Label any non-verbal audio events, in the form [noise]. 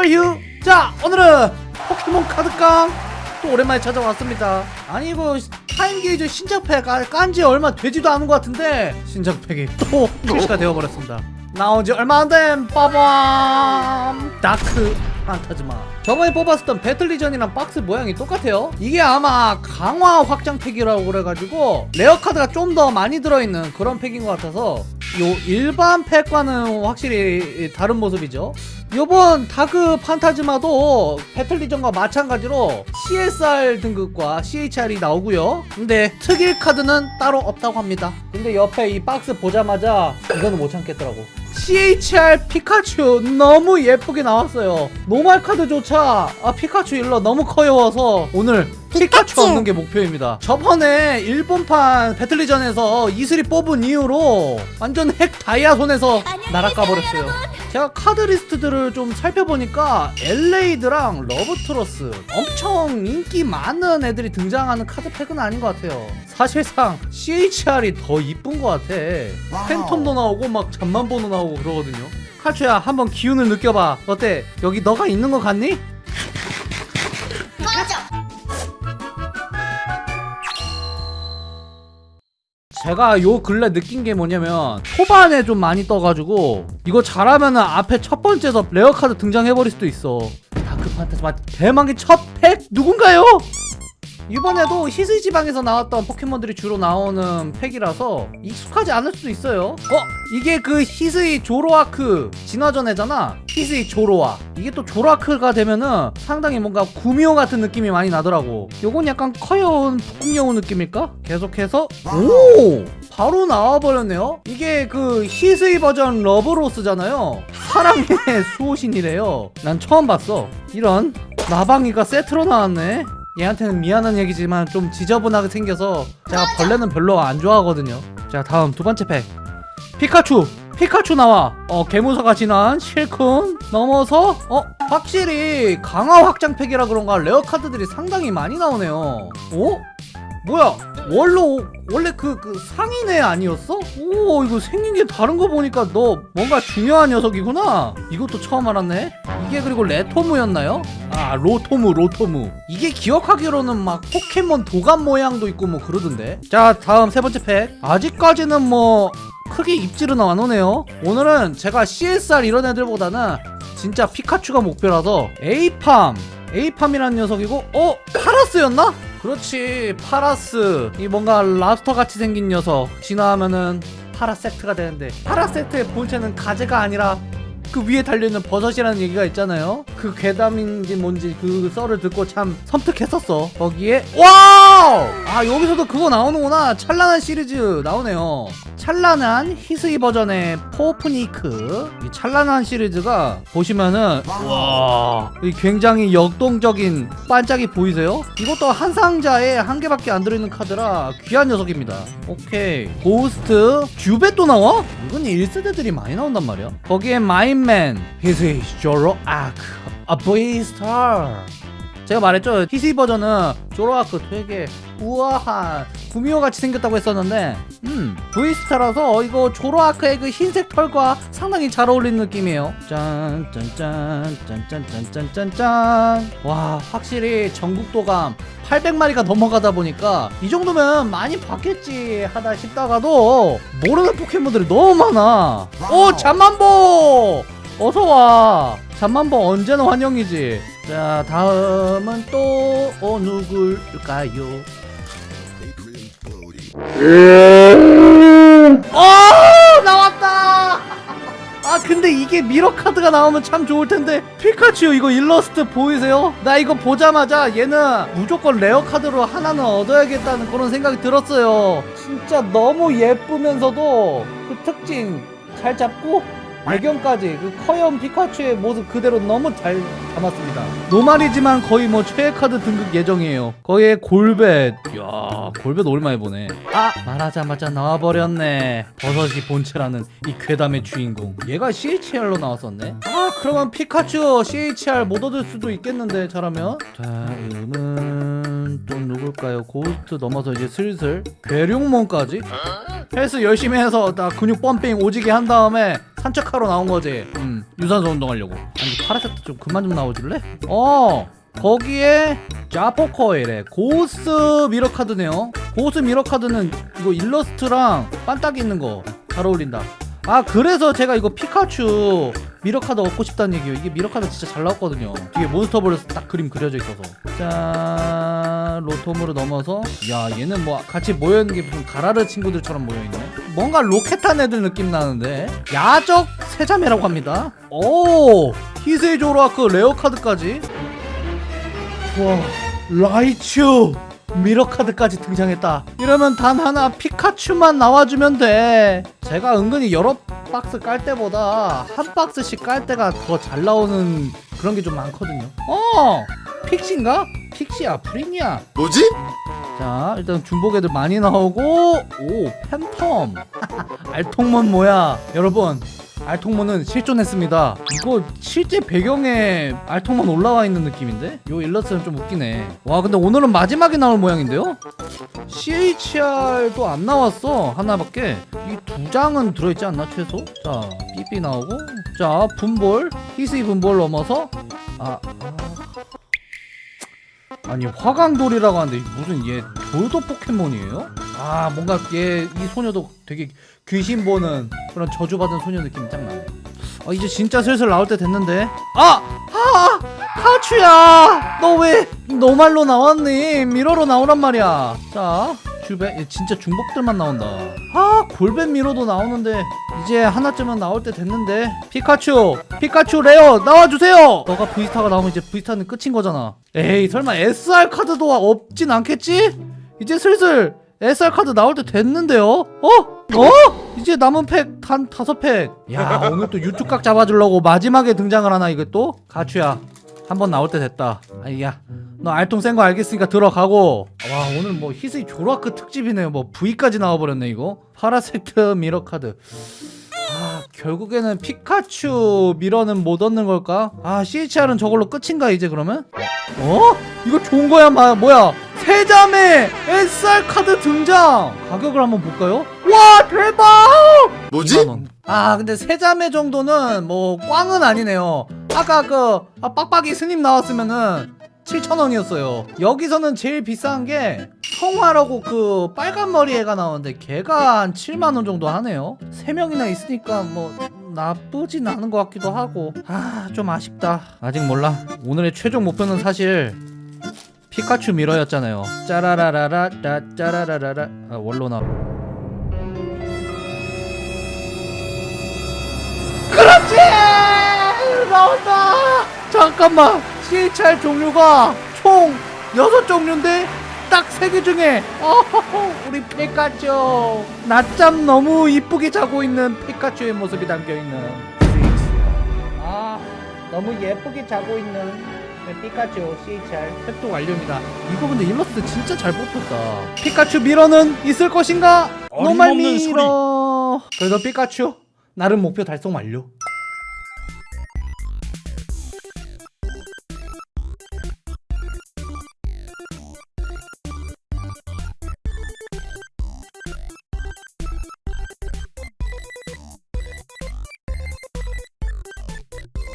Where 자 오늘은 포켓몬 카드깡 또 오랜만에 찾아왔습니다. 아니 이거 타임게이저 신작팩 아, 깐지 얼마 되지도 않은 것 같은데 신작팩이 또 출시가 되어버렸습니다. 나온 지 얼마 안된 빠밤! 다크 판타즈마. 저번에 뽑았었던 배틀리전이랑 박스 모양이 똑같아요. 이게 아마 강화 확장팩이라고 그래가지고 rare 카드가 좀 더 많이 들어있는 그런 팩인 것 같아서 요 일반 팩과는 확실히 다른 모습이죠. 요번 다크 판타즈마도 배틀리전과 마찬가지로 CSR 등급과 CHR이 나오고요. 근데 특일 카드는 따로 없다고 합니다. 근데 옆에 이 박스 보자마자 이거는 못 참겠더라고. CHR 피카츄 너무 예쁘게 나왔어요. normal 카드조차 아 피카츄 일러 너무 커요워서 오늘 피카츄. 얻는 게 목표입니다. 저번에 일본판 배틀리전에서 이슬이 뽑은 이후로 완전 핵 다이아 손에서 날아가 버렸어요. 제가 카드 리스트들을 좀 살펴보니까 엘레이드랑 러브트로스 엄청 인기 많은 애들이 등장하는 카드팩은 아닌 것 같아요. 사실상 CHR이 더 이쁜 것 같아. 팬텀도 나오고 막 잠만보도 나오고 그러거든요. 칼초야 한번 기운을 느껴봐. 어때? 여기 너가 있는 것 같니? 제가 요 근래 느낀 게 뭐냐면 초반에 좀 많이 떠가지고 이거 잘하면은 앞에 첫 번째에서 rare 카드 등장해버릴 수도 있어 다크 판타즈마 대망의 첫 팩 누군가요? 이번에도 히스이 지방에서 나왔던 포켓몬들이 주로 나오는 팩이라서 익숙하지 않을 수도 있어요. 어? 이게 그 히스이 조로아크 진화전애잖아. 히스이 조로아. 이게 또 조로아크가 되면은 상당히 뭔가 구미호 같은 느낌이 많이 나더라고. 요건 약간 커여운 북극여우 느낌일까? 계속해서. 오! 바로 나와버렸네요. 이게 그 히스이 버전 러브로스잖아요. 사랑의 [laughs] 수호신이래요. 난 처음 봤어. 이런 나방이가 세트로 나왔네 얘한테는 미안한 얘기지만 좀 지저분하게 생겨서 제가 벌레는 별로 안 좋아하거든요. 자 다음 두 번째 팩. 피카츄! 피카츄 나와! 어 개무사가 지난 실큰 넘어서 어 확실히 강화 확장 팩이라 그런가 rare 카드들이 상당히 많이 나오네요. 어? 뭐야 원로 원래 그, 그 상인애 아니었어? 오 이거 생긴 게 다른 거 보니까 너 뭔가 중요한 녀석이구나 이것도 처음 알았네 이게 그리고 레토무였나요? 아 로토무 로토무 이게 기억하기로는 막 포켓몬 도감 모양도 있고 뭐 그러던데 자 다음 세 번째 팩 아직까지는 뭐 크게 입질은 안 오네요 오늘은 제가 CSR 이런 애들보다는 진짜 피카츄가 목표라서 에이팜 에이팜이라는 녀석이고 어? 파라스였나? 그렇지 파라스. 이 뭔가 랍스터 같이 생긴 녀석. 진화하면은 파라섹트가 되는데 파라섹트의 본체는 가재가 아니라 그 위에 달려있는 버섯이라는 얘기가 있잖아요. 그 괴담인지 뭔지 그 썰을 듣고 참 섬뜩했었어 거기에. 와우! 아 여기서도 그거 나오는구나. 찬란한 시리즈 나오네요 찬란한 히스이 버전의 포푸니크. 이 찬란한 시리즈가 보시면은 와. 굉장히 역동적인 반짝이 보이세요? 이것도 한 상자에 한 개밖에 안 들어있는 카드라 귀한 녀석입니다. 오케이. 고스트 두 뱃도 나와? 이건 1세대들이 많이 나온단 말이야. 거기에 마임맨 히스이 조로아크 아 V STAR 제가 말했죠. 히스이 버전은 조로아크 되게 우아한 구미호 같이 생겼다고 했었는데 음 VSTAR라서 이거 조로아크의 그 흰색 털과 상당히 잘 어울리는 느낌이에요. 짠짠짠짠짠짠짠짠짠. 와 확실히 전국도감 800마리가 넘어가다 보니까 이 정도면 많이 봤겠지 하다 싶다가도 모르는 포켓몬들이 너무 많아. 오 잠만보! 어서와. 잠만보 언제나 환영이지. 자 다음은 또 어, 누굴까요 어 나왔다. 아 근데 이게 mirror 카드가 나오면 참 좋을 텐데. 피카츄 이거 일러스트 보이세요? 나 이거 보자마자 얘는 무조건 rare 카드로 하나는 얻어야겠다는 그런 생각이 들었어요. 진짜 너무 예쁘면서도 그 특징 잘 잡고 배경까지 그 귀여운 피카츄의 모습 그대로 너무 잘 담았습니다. normal이지만 거의 뭐 최애 카드 등급 예정이에요. 거의 골뱃. 이야 골뱃 오랜만에 보네. 아 말하자마자 나와버렸네. 버섯이 본체라는 이 괴담의 주인공. 얘가 CHR로 나왔었네? 아 그러면 피카츄 CHR 못 얻을 수도 있겠는데 다음은 다음은 또 누굴까요? 고스트 넘어서 이제 슬슬. 괴력몬까지? 헬스 열심히 해서 나 근육 pumping 오지게 한 다음에 산책하러 나온 거지. 음, 유산소 운동하려고. 아니 파라섹트 좀 그만 좀 나와줄래? 어. 거기에 자포코일에 고스 mirror 카드네요. 고스 mirror 카드는 이거 일러스트랑 반짝이 있는 거 잘 어울린다. 아 그래서 제가 이거 피카츄 mirror 카드 얻고 싶다는 얘기예요. 이게 mirror 카드 진짜 잘 나왔거든요. 뒤에 몬스터볼에서 딱 그림 그려져 있어서. 자 로톰으로 넘어서 야 얘는 뭐 같이 모여 있는 게 무슨 가라르 친구들처럼 모여 있네. 뭔가 로켓단 애들 느낌 나는데 야적 세자매라고 합니다. 오 히스이 조로아크 rare 카드까지. 와 라이츄 mirror 카드까지 등장했다. 이러면 단 하나 피카츄만 나와주면 돼. 제가 은근히 여러 박스 깔 때보다 한 박스씩 깔 때가 더 잘 나오는 그런 게 좀 많거든요. 어! 픽시인가? 픽시야 프리니야. 뭐지? 자 일단 중복 애들 많이 나오고 오 팬텀. [laughs] 알통몬 뭐야? 여러분 알통몬은 실존했습니다. 이거 실제 배경에 알통몬 올라와 있는 느낌인데? 요 일러스트는 좀 웃기네. 와 근데 오늘은 마지막에 나올 모양인데요? CHR도 안 나왔어 하나밖에. 이 두 장은 들어있지 않나 최소? 자 삐삐 나오고. 자 분볼 히스이 분볼 넘어서. 아, 아. 아니 화강돌이라고 하는데 무슨 얘 돌도 포켓몬이에요? 아 뭔가 얘 이 소녀도 되게 귀신 보는 그런 저주받은 소녀 느낌이 짱 나네. 아 이제 진짜 슬슬 나올 때 됐는데. 아! 아! 하추야! 너 왜 노말로 나왔니? 미러로 나오란 말이야. 자얘 진짜 중복들만 나온다. 아 골뱃 mirror도 나오는데 이제 하나쯤은 나올 때 됐는데. 피카츄! 피카츄 rare 나와주세요! 너가 VSTAR가 나오면 이제 VSTAR는 끝인 거잖아. 에이 설마 SR 카드도 없진 않겠지? 이제 슬슬 SR 카드 나올 때 됐는데요? 어? 어? 이제 남은 팩 단 다섯 팩. 야 오늘 또 유튜각 잡아주려고 마지막에 등장을 하나 이게 또? 카츄야 한 번 나올 때 됐다. 아니야 너 알통 센 거 알겠으니까 들어가고. 와 오늘 뭐 히스이 조로아크 특집이네요. 뭐 V까지 나와버렸네 이거. 파라섹트 mirror 카드. 아 결국에는 피카츄 미러는 못 얻는 걸까? 아 CHR은 저걸로 끝인가 이제 그러면? 어? 이거 좋은 거야 마 뭐야 세자매 SR 카드 등장. 가격을 한번 볼까요? 와 대박! 뭐지? 2만원. 아 근데 세자매 정도는 뭐 꽝은 아니네요. 아까 그 아, 빡빡이 스님 나왔으면은 7,000원이었어요. 여기서는 제일 비싼 게 성화라고 그 빨간 머리 애가 나오는데 걔가 한 7만원 정도 하네요. 3명이나 있으니까 뭐 나쁘진 않은 것 같기도 하고. 아 좀 아쉽다. 아직 몰라. 오늘의 최종 목표는 사실 피카츄 미러였잖아요. 짜라라라라 짜 짜라라라라. 아 원로 나 그렇지! 나온다! 잠깐만! CHR 종류가 총 6종류인데 딱 3개 중에 어허허 우리 피카츄. 낮잠 너무 이쁘게 자고 있는 피카츄의 모습이 담겨있는. 아 너무 예쁘게 자고 있는 피카츄 CHR 획득 완료입니다. 이거 근데 일러스트 진짜 잘 뽑혔다. 피카츄 mirror는 있을 것인가? normal mirror. 그래도 피카츄 나름 목표 달성 완료